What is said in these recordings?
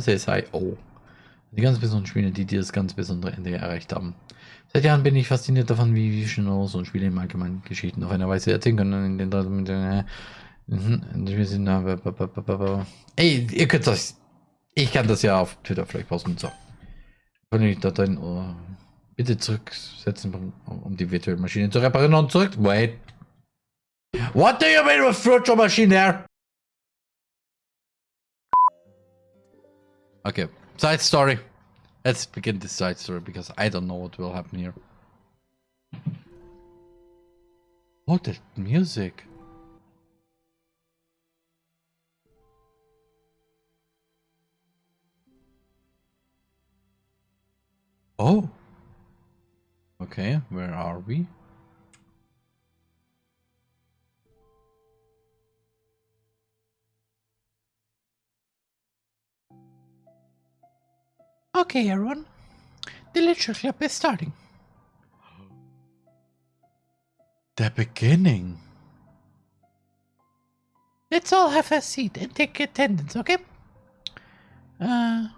SSIO. Die ganz besonderen Spiele, die das ganz besondere Ende erreicht haben. Seit Jahren bin ich fasziniert davon, wie Vision so und Spiele im Allgemeinen Geschichten auf einer Weise erzählen können, in den mit den wir sind Ey, ihr könnt das. Ich kann das ja auf Twitter vielleicht posten. So. Kann ich da dein oh, bitte zurücksetzen, um die virtuelle Maschine zu reparieren und zurück. Wait. What do you mean with virtual machine there? Okay. Side story. Let's begin this side story because I don't know what will happen here. Oh, music. Oh. Okay, where are we? Okay, everyone. The literature club is starting. The beginning. Let's all have a seat and take attendance, okay? Uh,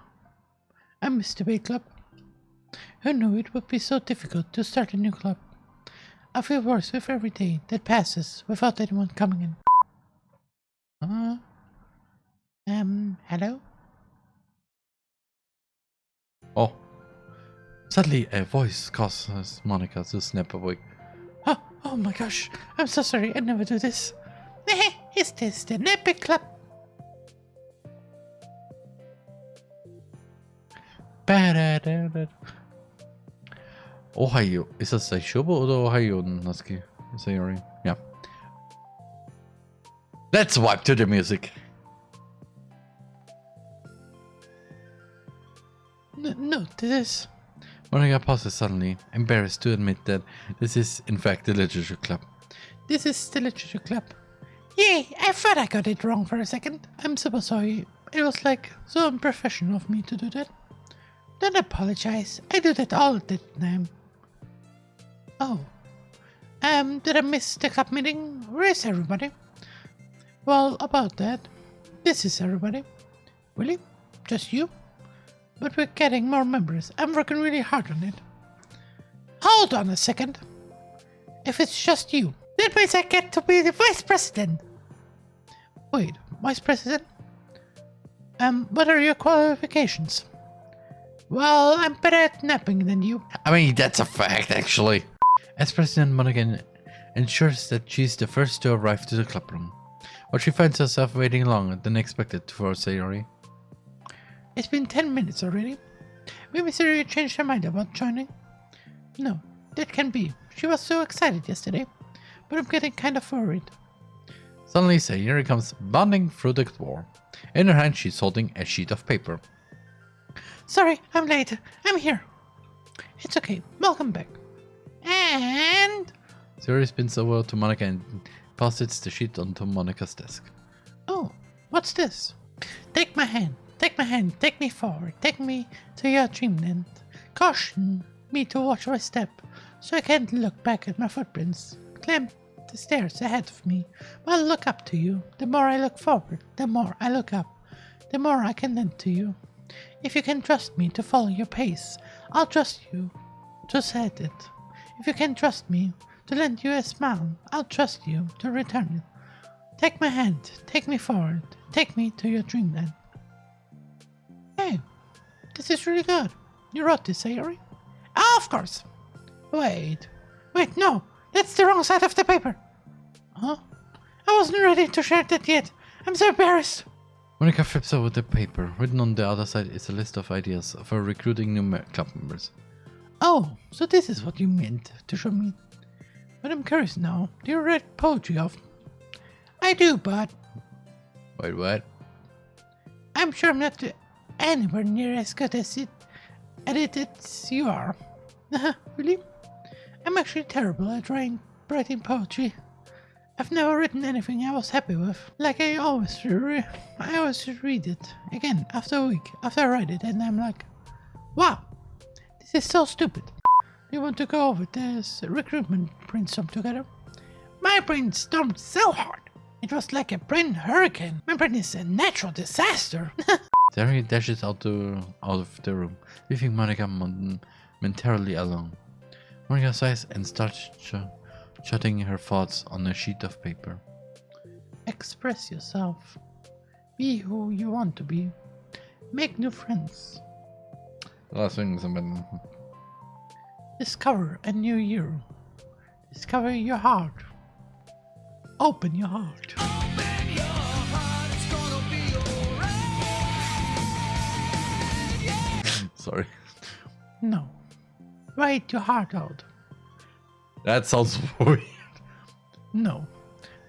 I'm Mr. Big Club. Who knew it would be so difficult to start a new club? I feel worse with every day that passes without anyone coming in. Uh, um, hello? Oh. Suddenly, a voice causes Monica to snap awake. Oh, oh my gosh. I'm so sorry. I never do this. Is this the Nappy Club? Ohio. Ist das Seishobo oder Ohio, Naski? Sayori. Ja. Let's wipe to the music. No, this is... Monica pauses suddenly, embarrassed to admit that this is in fact the literature club. This is the literature club. Yay, I thought I got it wrong for a second. I'm super sorry. It was like so unprofessional of me to do that. Don't apologize. I do that all the time. Oh. Um, did I miss the club meeting? Where is everybody? Well, about that. This is everybody. Really? Just you? But we're getting more members. I'm working really hard on it. Hold on a second. If it's just you, that means I get to be the vice president. Wait, vice president? Um, what are your qualifications? Well, I'm better at napping than you. I mean, that's a fact, actually. As President Monaghan ensures that she's the first to arrive to the clubroom, but she finds herself waiting longer than expected for Sayori. It's been 10 minutes already. Maybe Siri changed her mind about joining. No, that can be. She was so excited yesterday, but I'm getting kind of worried. Suddenly Sayori comes bounding through the door. In her hand she's holding a sheet of paper. Sorry, I'm late. I'm here. It's okay. Welcome back. And... Sayori spins over to Monica and passes the sheet onto Monica's desk. Oh, what's this? Take my hand. Take my hand, take me forward, take me to your dreamland. Caution me to watch my step, so I can't look back at my footprints. Climb the stairs ahead of me. I look up to you. The more I look forward, the more I look up, the more I can lend to you. If you can trust me to follow your pace, I'll trust you to set it. If you can trust me to lend you a smile, I'll trust you to return it. Take my hand, take me forward, take me to your dreamland. This is really good. You wrote this, Sayori? Ah, of course. Wait. Wait, no. That's the wrong side of the paper. Huh? I wasn't ready to share that yet. I'm so embarrassed. Monica flips over the paper. Written on the other side is a list of ideas for recruiting new club members. Oh, so this is what you meant to show me. But I'm curious now. Do you read poetry often? I do, but... Wait, what? I'm sure I'm not the anywhere near as good as it as you are. Uh-huh, really? I'm actually terrible at writing, writing poetry. I've never written anything I was happy with. Like I always re I always read it again after a week after I write it and I'm like, wow, this is so stupid. You want to go over this recruitment brainstorm together? My brain stormed so hard. It was like a brain hurricane. My brain is a natural disaster. Harry dashes out, the, out of the room, leaving Monica momentarily alone. Monica sighs and starts ch jotting her thoughts on a sheet of paper. Express yourself. Be who you want to be. Make new friends. Last thing something. Discover a new you. Discover your heart. Open your heart. Sorry. No. Write your heart out. That sounds weird. No.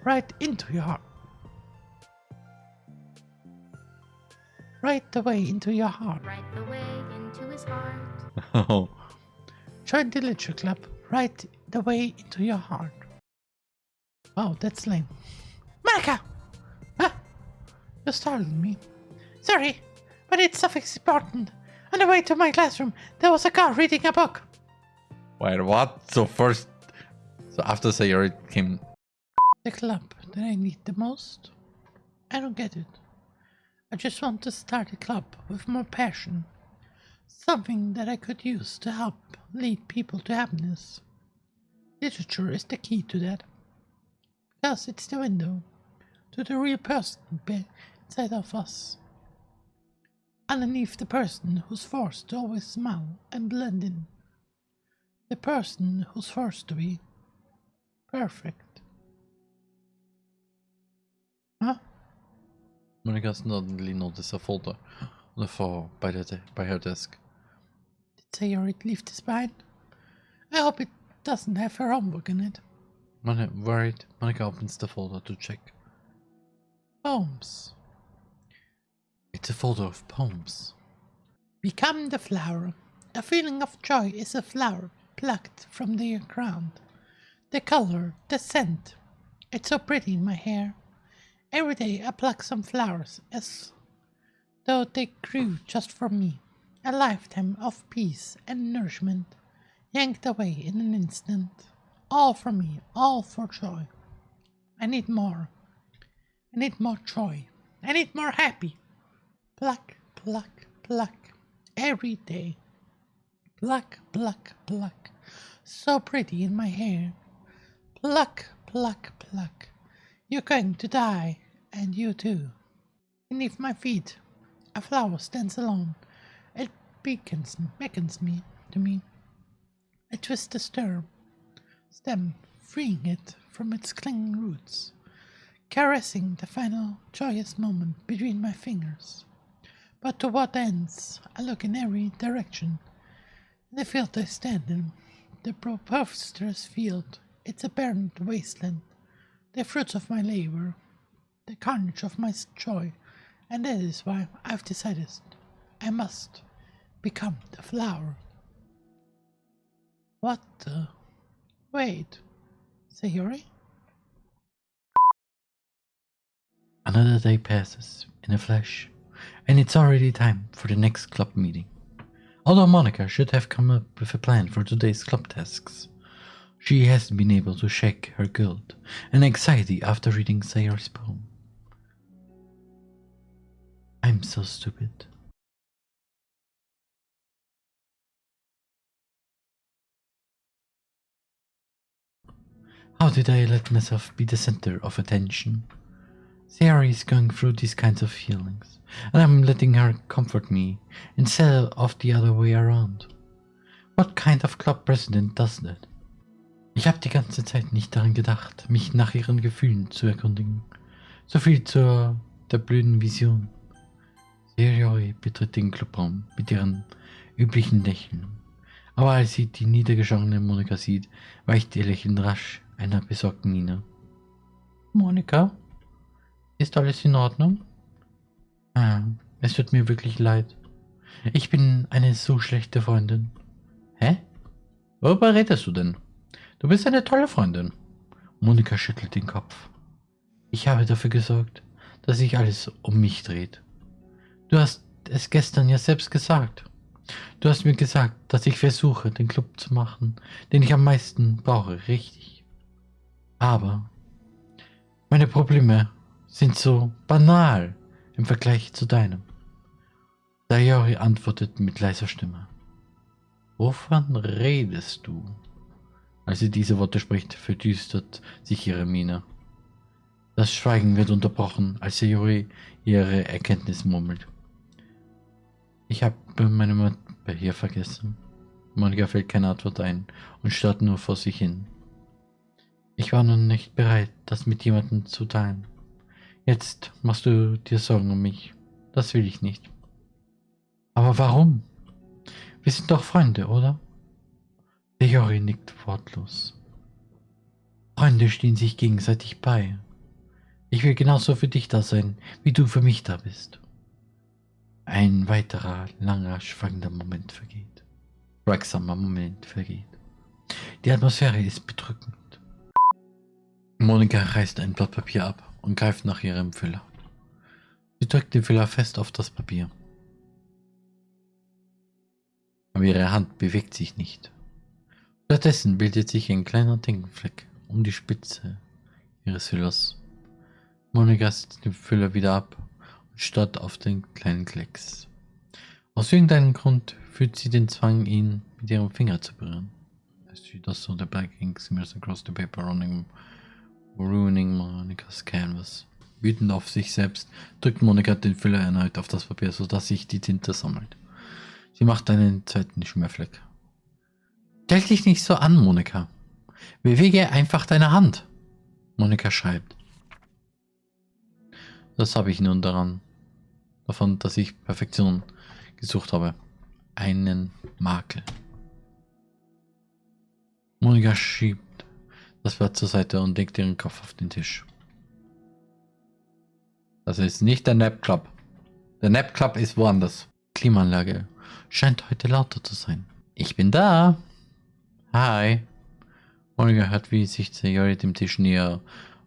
Write into your heart. Right the way into your heart. Right the way into his heart. Oh. Join the literature club. Right the way into your heart. Wow, that's lame. Monica! Huh? You startled me. Sorry, but it's something important. On the way to my classroom, there was a girl reading a book. Wait, what? So first, so after Sayori came, The club that I need the most? I don't get it. I just want to start a club with more passion. Something that I could use to help lead people to happiness. Literature is the key to that. Because it's the window to the real person inside of us. Underneath the person who's forced to always smile and blend in. The person who's forced to be perfect. Huh? Monica suddenly noticed a folder on the floor by, the de- by her desk. Did Sayori leave this behind? I hope it doesn't have her homework in it. Monica, er worried, Monica opens the folder to check. Poems. A folder of poems. Become the flower. A feeling of joy is a flower plucked from the ground. The color, the scent. It's so pretty in my hair. Every day I pluck some flowers as though they grew just for me. A lifetime of peace and nourishment yanked away in an instant. All for me, all for joy. I need more. I need more joy. I need more happy. Pluck, pluck, pluck. Every day. Pluck, pluck, pluck. So pretty in my hair. Pluck, pluck, pluck. You're going to die, and you too. Beneath my feet, a flower stands alone. It beckons, beckons me to me. I twist the stem, stem, freeing it from its clinging roots, caressing the final joyous moment between my fingers. But to what ends? I look in every direction. The field I stand in, the preposterous field, it's apparent wasteland, the fruits of my labor, the carnage of my joy, and that is why I've decided I must become the flower. What the? Wait, Sayori? Another day passes in a flash, and it's already time for the next club meeting. Although Monica should have come up with a plan for today's club tasks, she hasn't been able to shake her guilt and anxiety after reading Sayori's poem. I'm so stupid. How did I let myself be the center of attention? Sayori is going through these kinds of feelings, and I'm letting her comfort me instead of the other way around. What kind of club president does that? Ich habe die ganze Zeit nicht daran gedacht, mich nach ihren Gefühlen zu erkundigen. So viel zur der blöden Vision. Sayori betritt den Clubraum mit ihrem üblichen Lächeln. Aber als sie die niedergeschlagene Monika sieht, weicht ihr Lächeln rasch einer besorgten Miene. Monika? Ist alles in Ordnung? Ah, es tut mir wirklich leid. Ich bin eine so schlechte Freundin. Hä? Worüber redest du denn? Du bist eine tolle Freundin. Monika schüttelt den Kopf. Ich habe dafür gesorgt, dass sich alles um mich dreht. Du hast es gestern ja selbst gesagt. Du hast mir gesagt, dass ich versuche, den Club zu machen, den ich am meisten brauche, richtig. Aber meine Probleme sind so banal im Vergleich zu deinem. Sayori antwortet mit leiser Stimme. Wovon redest du? Als sie diese Worte spricht, verdüstert sich ihre Miene. Das Schweigen wird unterbrochen, als Sayori ihre Erkenntnis murmelt. Ich habe meine Mappe hier vergessen. Monika fällt keine Antwort ein und starrt nur vor sich hin. Ich war noch nicht bereit, das mit jemandem zu teilen. Jetzt machst du dir Sorgen um mich. Das will ich nicht. Aber warum? Wir sind doch Freunde, oder? Leori nickt wortlos. Freunde stehen sich gegenseitig bei. Ich will genauso für dich da sein, wie du für mich da bist. Ein weiterer, langer, schwankender Moment vergeht. Schweigsamer Moment vergeht. Die Atmosphäre ist bedrückend. Monika reißt ein Blatt Papier ab und greift nach ihrem Füller. Sie drückt den Füller fest auf das Papier. Aber ihre Hand bewegt sich nicht. Stattdessen bildet sich ein kleiner Tintenfleck um die Spitze ihres Füllers. Monika setzt den Füller wieder ab und starrt auf den kleinen Klecks. Aus irgendeinem Grund fühlt sie den Zwang, ihn mit ihrem Finger zu berühren. As she does so, the black ink smears across the paper, running, ruining Monikas canvas. Wütend auf sich selbst drückt Monika den Füller erneut auf das Papier, sodass sich die Tinte sammelt. Sie macht einen zweiten Schmierfleck. Stell dich nicht so an, Monika. Bewege einfach deine Hand. Monika schreibt. Das habe ich nun daran. Davon, dass ich Perfektion gesucht habe. Einen Makel. Monika schiebt das Blatt zur Seite und legt ihren Kopf auf den Tisch. Das ist nicht der Nap Club. Der Nap Club ist woanders. Klimaanlage scheint heute lauter zu sein. Ich bin da. Hi. Monika hört, wie sich Sayori dem Tisch näher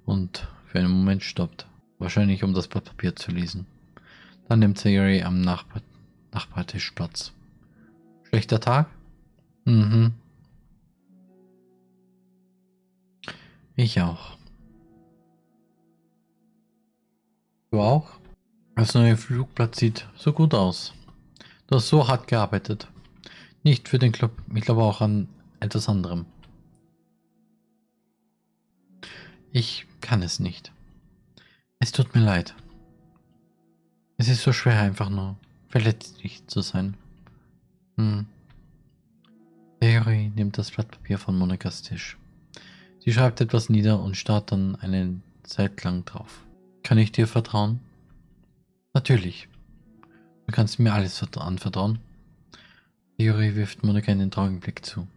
und für einen Moment stoppt. Wahrscheinlich, um das Blatt Papier zu lesen. Dann nimmt Sayori am Nachbar Nachbartisch Platz. Schlechter Tag? Mhm. Ich auch. Du auch? Das neue Flugblatt sieht so gut aus. Du hast so hart gearbeitet. Nicht für den Club, ich glaube auch an etwas anderem. Ich kann es nicht. Es tut mir leid. Es ist so schwer, einfach nur verletzlich zu sein. Hm. Theorie nimmt das Blatt Papier von Monikas Tisch. Sie schreibt etwas nieder und starrt dann eine Zeit lang drauf. Kann ich dir vertrauen? Natürlich. Du kannst mir alles anvertrauen. Sayori wirft Monika einen traurigen Blick zu.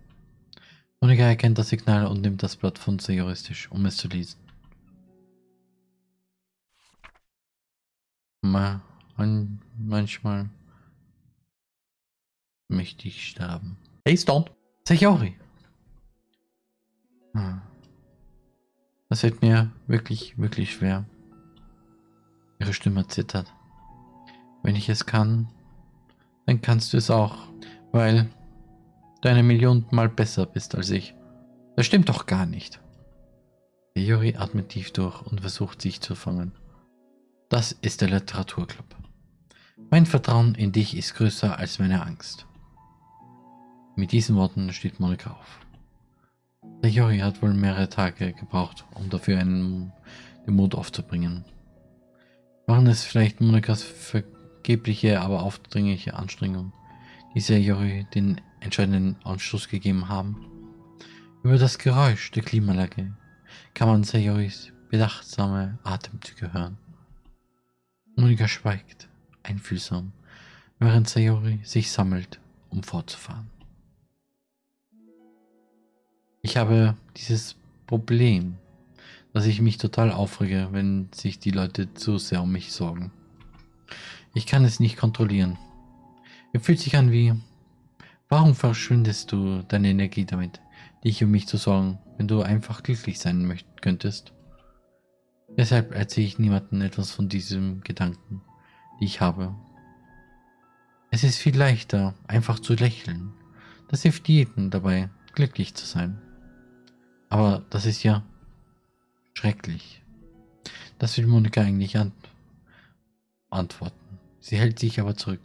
Monika erkennt das Signal und nimmt das Blatt von Sayoris Tisch, um es zu lesen. Ma manchmal möchte ich sterben. Hey, Stone! Sayori! Hm. Das fällt mir wirklich, wirklich schwer. Ihre Stimme zittert. Wenn ich es kann, dann kannst du es auch, weil du eine Million Mal besser bist als ich. Das stimmt doch gar nicht. Yuri atmet tief durch und versucht sich zu fangen. Das ist der Literaturclub. Mein Vertrauen in dich ist größer als meine Angst. Mit diesen Worten steht Monika auf. Der Jori hat wohl mehrere Tage gebraucht, um dafür einen, den Mut aufzubringen. Waren es vielleicht Monikas Ver vergebliche, aber aufdringliche Anstrengung, die Sayori den entscheidenden Anstoß gegeben haben. Über das Geräusch der Klimaanlage kann man Sayoris bedachtsame Atemzüge hören. Monika schweigt, einfühlsam, während Sayori sich sammelt, um fortzufahren. Ich habe dieses Problem, dass ich mich total aufrege, wenn sich die Leute zu sehr um mich sorgen. Ich kann es nicht kontrollieren. Es fühlt sich an wie, warum verschwindest du deine Energie damit, dich um mich zu sorgen, wenn du einfach glücklich sein könntest? Deshalb erzähle ich niemandem etwas von diesem Gedanken, die ich habe. Es ist viel leichter, einfach zu lächeln. Das hilft jedem dabei, glücklich zu sein. Aber das ist ja schrecklich. Das will Monika eigentlich an antworten. Sie hält sich aber zurück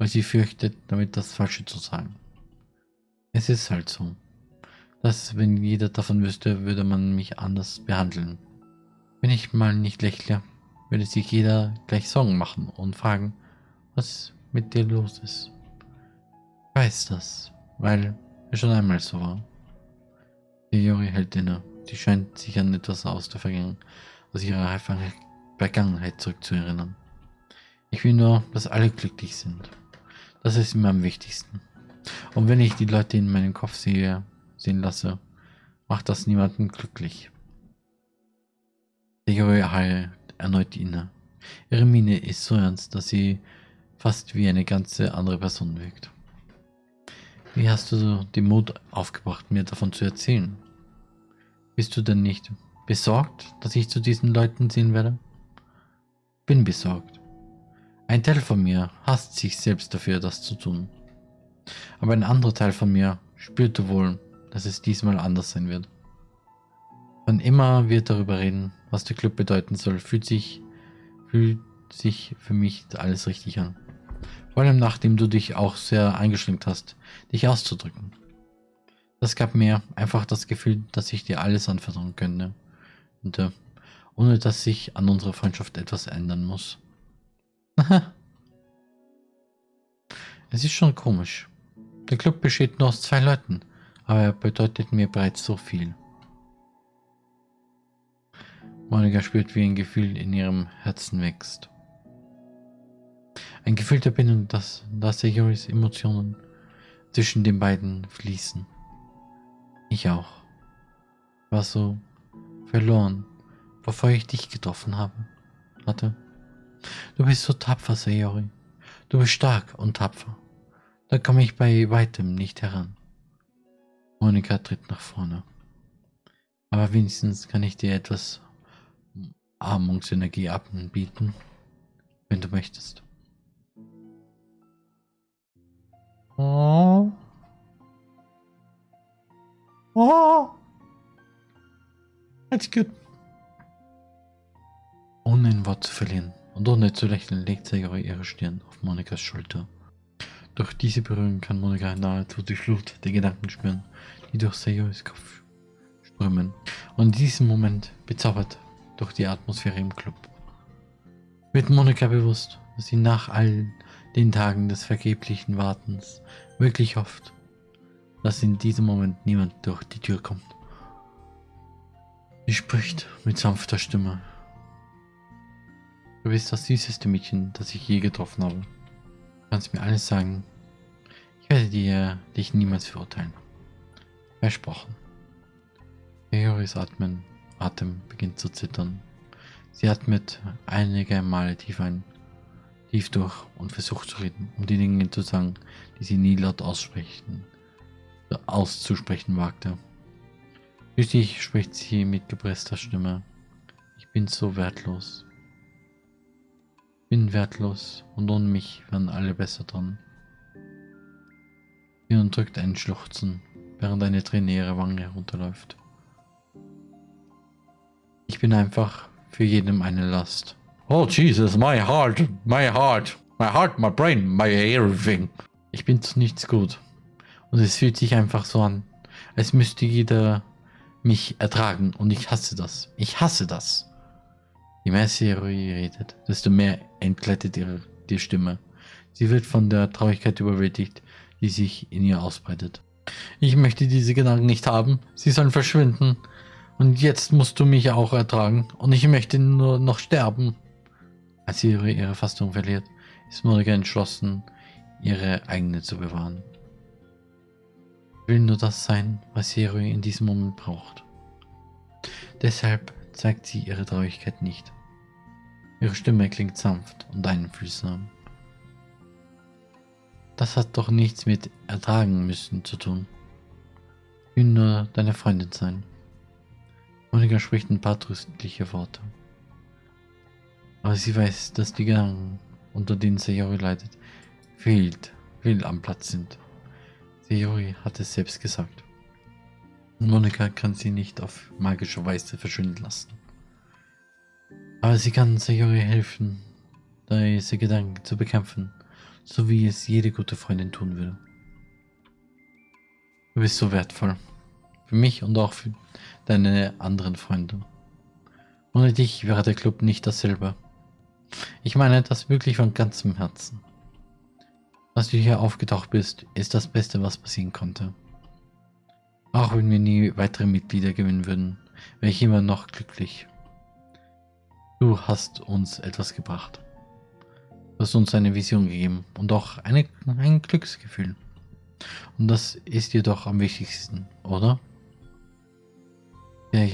weil sie fürchtet, damit das Falsche zu sagen. Es ist halt so. Dass, wenn jeder davon wüsste, würde man mich anders behandeln. Wenn ich mal nicht lächle, würde sich jeder gleich Sorgen machen und fragen, was mit dir los ist. Ich weiß das, weil es schon einmal so war. Juri hält inne. Sie scheint sich an etwas aus der Vergangenheit, aus ihrer Vergangenheit zurückzuerinnern. Ich will nur, dass alle glücklich sind. Das ist mir am wichtigsten. Und wenn ich die Leute in meinem Kopf sehe, sehen lasse, macht das niemanden glücklich. Juri heilt erneut inne. Ihre Miene ist so ernst, dass sie fast wie eine ganze andere Person wirkt. Wie hast du den Mut aufgebracht, mir davon zu erzählen? Bist du denn nicht besorgt, dass ich zu diesen Leuten sehen werde? Bin besorgt. Ein Teil von mir hasst sich selbst dafür, das zu tun. Aber ein anderer Teil von mir spürte wohl, dass es diesmal anders sein wird. Wann immer wir darüber reden, was der Club bedeuten soll, fühlt sich, fühlt sich für mich alles richtig an. Vor allem nachdem du dich auch sehr eingeschränkt hast, dich auszudrücken. Das gab mir einfach das Gefühl, dass ich dir alles anvertrauen könnte. Und, äh, ohne dass sich an unserer Freundschaft etwas ändern muss. es ist schon komisch. Der Club besteht nur aus zwei Leuten, aber er bedeutet mir bereits so viel. Monika spürt, wie ein Gefühl in ihrem Herzen wächst. Ein Gefühl der Bindung, dass, dass Joris Emotionen zwischen den beiden fließen. Ich auch. War so verloren, bevor ich dich getroffen habe, hatte. Du bist so tapfer, Sayori. Du bist stark und tapfer. Da komme ich bei weitem nicht heran. Monika tritt nach vorne. Aber wenigstens kann ich dir etwas Armungsenergie anbieten, wenn du möchtest. Oh. Oh. That's good. Ohne ein Wort zu verlieren und ohne zu lächeln, legt Sayori ihre Stirn auf Monikas Schulter. Durch diese Berührung kann Monika nahezu die Flut der Gedanken spüren, die durch Sayoris Kopf strömen. Und in diesem Moment, bezaubert durch die Atmosphäre im Club, wird Monika bewusst, dass sie nach allen den Tagen des vergeblichen Wartens wirklich hofft, dass in diesem Moment niemand durch die Tür kommt. Sie spricht mit sanfter Stimme. Du bist das süßeste Mädchen, das ich je getroffen habe. Du kannst mir alles sagen. Ich werde dir dich niemals verurteilen. Versprochen. Leoris Atmen, Atem beginnt zu zittern. Sie atmet einige Male tief ein tief durch und versucht zu reden, um die Dinge zu sagen, die sie nie laut aussprechen, auszusprechen wagte. Schließlich spricht sie mit gepresster Stimme. Ich bin so wertlos. Bin wertlos und ohne mich wären alle besser dran. Sie unterdrückt einen Schluchzen, während eine Träne ihre Wange herunterläuft. Ich bin einfach für jedem eine Last. Oh Jesus, my heart, my heart, my heart, my brain, my everything. Ich bin zu nichts gut. Und es fühlt sich einfach so an, als müsste jeder mich ertragen. Und ich hasse das. Ich hasse das. Je mehr Siri redet, desto mehr entgleitet ihre die Stimme. Sie wird von der Traurigkeit überwältigt, die sich in ihr ausbreitet. Ich möchte diese Gedanken nicht haben. Sie sollen verschwinden. Und jetzt musst du mich auch ertragen. Und ich möchte nur noch sterben. Als sie ihre, Fassung verliert, ist Monika entschlossen, ihre eigene zu bewahren. Will nur das sein, was Serui in diesem Moment braucht. Deshalb zeigt sie ihre Traurigkeit nicht. Ihre Stimme klingt sanft und einfühlsam. Das hat doch nichts mit ertragen müssen zu tun. Ich will nur deine Freundin sein. Monika spricht ein paar tröstliche Worte. Aber sie weiß, dass die Gedanken, unter denen Sayori leidet, fehlt, will am Platz sind. Sayori hat es selbst gesagt. Monika kann sie nicht auf magische Weise verschwinden lassen. Aber sie kann Sayori helfen, diese Gedanken zu bekämpfen, so wie es jede gute Freundin tun würde. Du bist so wertvoll. Für mich und auch für deine anderen Freunde. Ohne dich wäre der Club nicht dasselbe. Ich meine das wirklich von ganzem Herzen. Dass du hier aufgetaucht bist, ist das Beste, was passieren konnte. Auch wenn wir nie weitere Mitglieder gewinnen würden, wäre ich immer noch glücklich. Du hast uns etwas gebracht. Du hast uns eine Vision gegeben und auch eine, ein Glücksgefühl. Und das ist jedoch am wichtigsten, oder? Der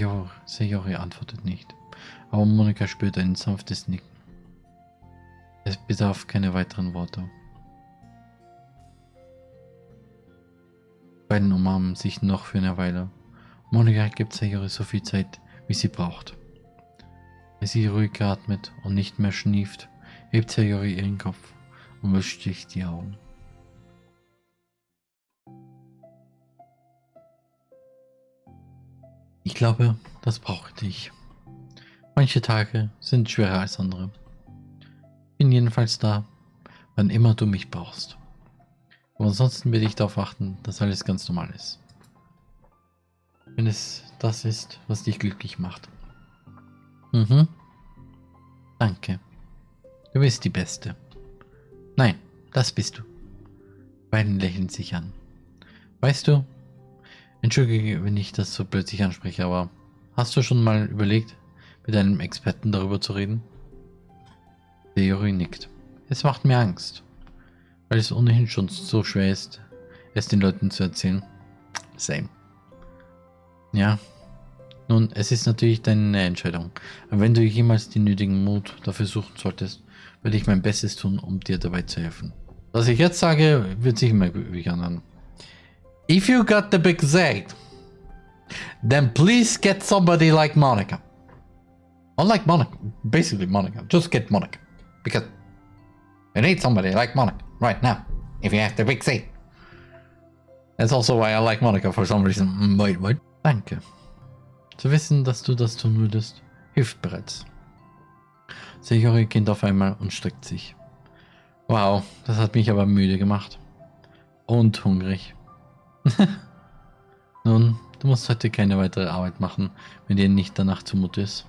Sayori antwortet nicht, aber Monika spürt ein sanftes Nicken. Es bedarf keine weiteren Worte. Beiden umarmen sich noch für eine Weile. Monika gibt Sayori so viel Zeit, wie sie braucht. Als sie ruhig atmet und nicht mehr schnieft, hebt Sayori ihren Kopf und wischt sich die Augen. Ich glaube, das brauchte ich. Manche Tage sind schwerer als andere. Bin jedenfalls da, wann immer du mich brauchst. Aber ansonsten werde ich darauf achten, dass alles ganz normal ist. Wenn es das ist, was dich glücklich macht. Mhm. Danke. Du bist die Beste. Nein, das bist du. Beiden lächeln sich an. Weißt du, entschuldige, wenn ich das so plötzlich anspreche, aber hast du schon mal überlegt, mit einem Experten darüber zu reden? Theorie nickt. Es macht mir Angst, weil es ohnehin schon so schwer ist, es den Leuten zu erzählen. Same. Ja, nun, es ist natürlich deine Entscheidung. Aber wenn du jemals den nötigen Mut dafür suchen solltest, werde ich mein Bestes tun, um dir dabei zu helfen. Was ich jetzt sage, wird sich immer wie an. If you got the big Z, then please get somebody like Monica. Unlike Monica, basically Monica, just get Monica. Because you need somebody like Monica right now, if you have the big Z. That's also why I like Monica for some reason. Wait, wait. Danke. Zu wissen, dass du das tun würdest, hilft bereits. Sayori geht auf einmal und streckt sich. Wow, das hat mich aber müde gemacht. Und hungrig. Nun, du musst heute keine weitere Arbeit machen, wenn dir nicht danach zumute ist.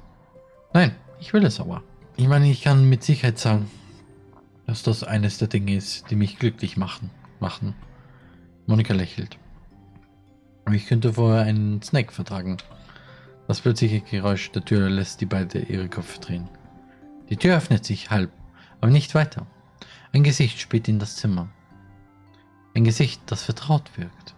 Nein, ich will es aber. Ich meine, ich kann mit Sicherheit sagen, dass das eines der Dinge ist, die mich glücklich machen. machen. Monika lächelt. Aber ich könnte vorher einen Snack vertragen. Das plötzliche Geräusch der Tür lässt die beiden ihre Köpfe drehen. Die Tür öffnet sich halb, aber nicht weiter. Ein Gesicht späht in das Zimmer. Ein Gesicht, das vertraut wirkt.